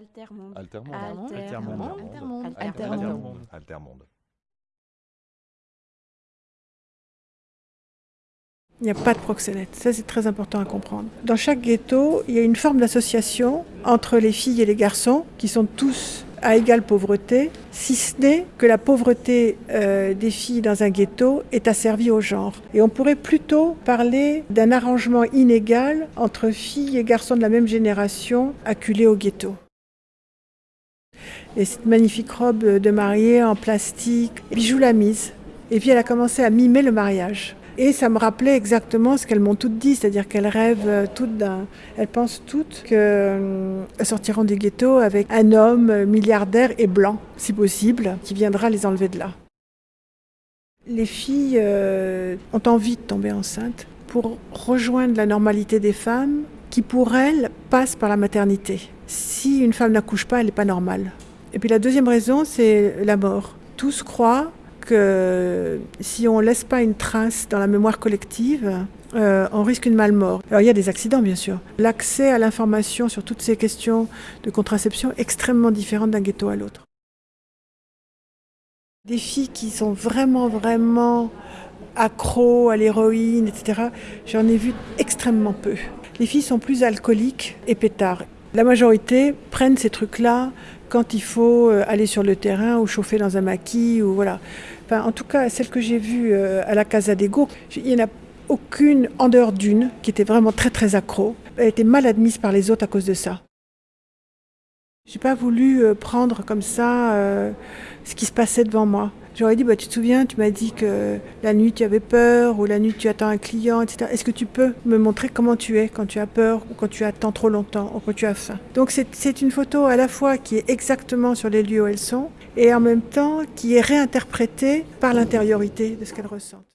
Altermonde. Altermonde. Altermonde. Altermonde. Altermonde. Altermonde. Il n'y a pas de proxénète, ça c'est très important à comprendre. Dans chaque ghetto, il y a une forme d'association entre les filles et les garçons qui sont tous à égale pauvreté, si ce n'est que la pauvreté euh, des filles dans un ghetto est asservie au genre. Et on pourrait plutôt parler d'un arrangement inégal entre filles et garçons de la même génération acculés au ghetto. Et cette magnifique robe de mariée en plastique, bijou la mise. Et puis elle a commencé à mimer le mariage. Et ça me rappelait exactement ce qu'elles m'ont toutes dit, c'est-à-dire qu'elles rêvent toutes d'un. Elles pensent toutes qu'elles sortiront du ghetto avec un homme milliardaire et blanc, si possible, qui viendra les enlever de là. Les filles euh, ont envie de tomber enceinte pour rejoindre la normalité des femmes qui, pour elles, passe par la maternité. Si une femme n'accouche pas, elle n'est pas normale. Et puis la deuxième raison, c'est la mort. Tous croient que si on ne laisse pas une trace dans la mémoire collective, euh, on risque une malmort. Alors il y a des accidents bien sûr. L'accès à l'information sur toutes ces questions de contraception est extrêmement différent d'un ghetto à l'autre. Des filles qui sont vraiment, vraiment accros à l'héroïne, etc., j'en ai vu extrêmement peu. Les filles sont plus alcooliques et pétards. La majorité prennent ces trucs-là quand il faut euh, aller sur le terrain ou chauffer dans un maquis ou voilà. Enfin, en tout cas, celle que j'ai vue euh, à la Casa Go, il n'y en a aucune en dehors d'une qui était vraiment très très accro. Elle était mal admise par les autres à cause de ça. J'ai pas voulu euh, prendre comme ça ce qui se passait devant moi. J'aurais dit, bah, tu te souviens, tu m'as dit que la nuit tu avais peur, ou la nuit tu attends un client, etc. Est-ce que tu peux me montrer comment tu es quand tu as peur, ou quand tu attends trop longtemps, ou quand tu as faim? Donc c'est une photo à la fois qui est exactement sur les lieux où elles sont, et en même temps qui est réinterprétée par l'intériorité de ce qu'elles ressentent.